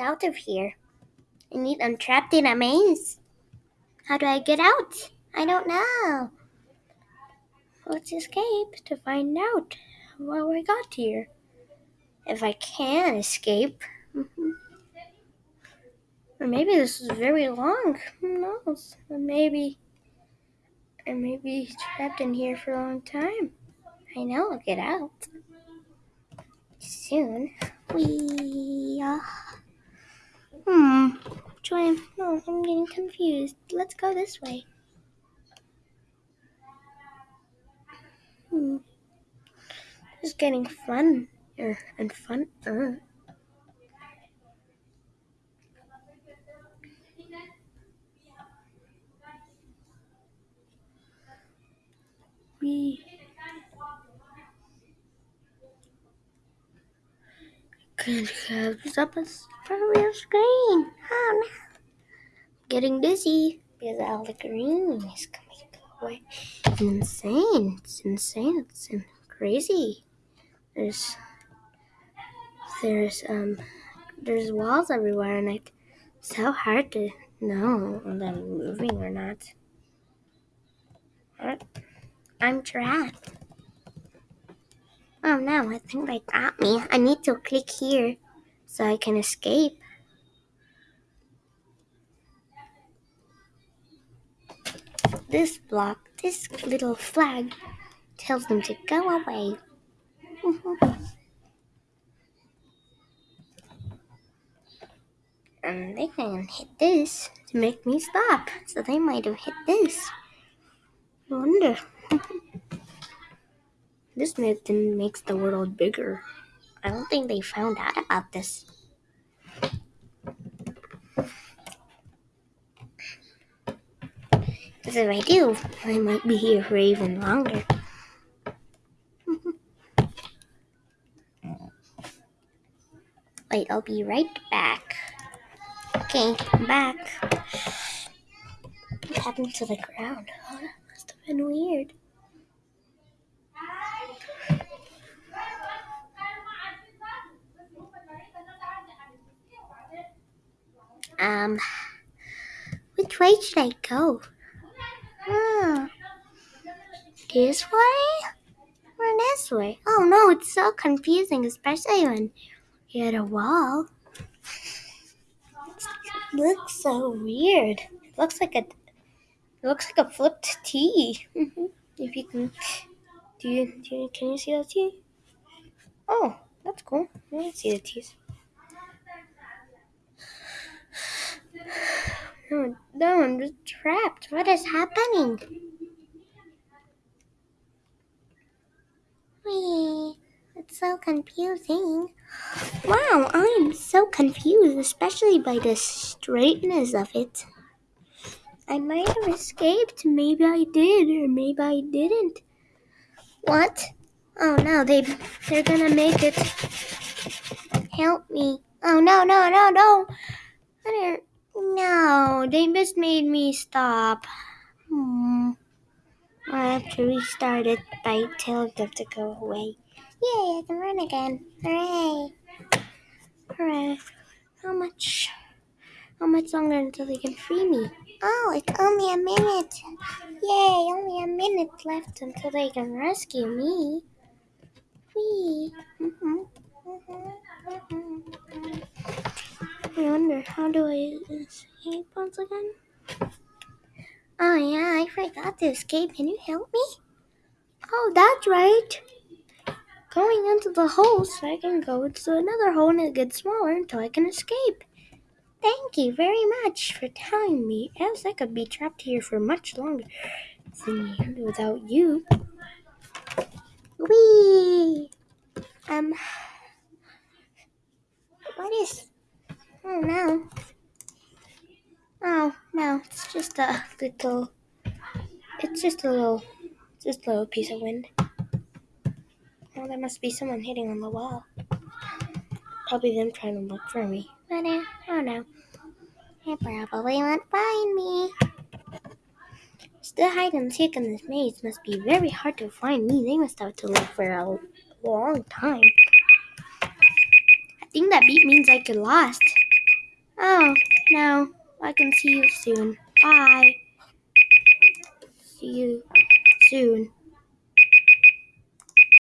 out of here. I need I'm trapped in a maze. How do I get out? I don't know. Let's escape to find out how I got here. If I can escape. Mhm. Or maybe this is very long. Who knows? Or maybe I may be trapped in here for a long time. I know I'll get out. Soon. We. Join no, I'm getting confused. Let's go this way. Hmm. Is getting fun and fun. Uh. We have up a real screen. Oh no. Getting dizzy because all the green is coming away. It's insane. It's insane. It's crazy. There's there's um there's walls everywhere and it's so hard to know if I'm moving or not. What? I'm trapped. Oh no, I think they got me. I need to click here so I can escape. This block, this little flag tells them to go away. and they can hit this to make me stop. So they might have hit this. I wonder. this them makes the world bigger. I don't think they found out about this. Because if I do, I might be here for even longer. Wait, I'll be right back. Okay, I'm back. What happened to the ground? Oh, that must have been weird. Um, which way should I go? Hmm. This way? Or this way? Oh no, it's so confusing, especially when you're at a wall. It looks so weird. It looks like a it looks like a flipped T. If you can do you, do you can you see that T? Oh, that's cool. I can see the T's. No, no, I'm just trapped. What is happening? Wee, it's so confusing. Wow, I'm so confused, especially by the straightness of it. I might have escaped. Maybe I did, or maybe I didn't. What? Oh no, they they're gonna make it. Help me! Oh no no no no! I. No, they just made me stop. Hmm. I have to restart it by telling them to go away. Yay! I can run again. Hooray! Hooray! How much? How much longer until they can free me? Oh, it's only a minute. Yay! Only a minute left until they can rescue me. Whee! Mhm, mhm, mhm. I wonder how do I escape once again? Oh yeah, I forgot to escape. Can you help me? Oh, that's right. Going into the hole so I can go into another hole and it gets smaller until I can escape. Thank you very much for telling me, else I could be trapped here for much longer than without you. Whee! Um, what is? Oh no! Oh no! It's just a little. It's just a little. Just a little piece of wind. Oh, there must be someone hitting on the wall. Probably them trying to look for me. But uh, oh no. They probably won't find me. Still hide and seek in this maze must be very hard to find me. They must have to look for a long time. I think that beat means I get lost. No. I can see you soon. Bye. See you soon.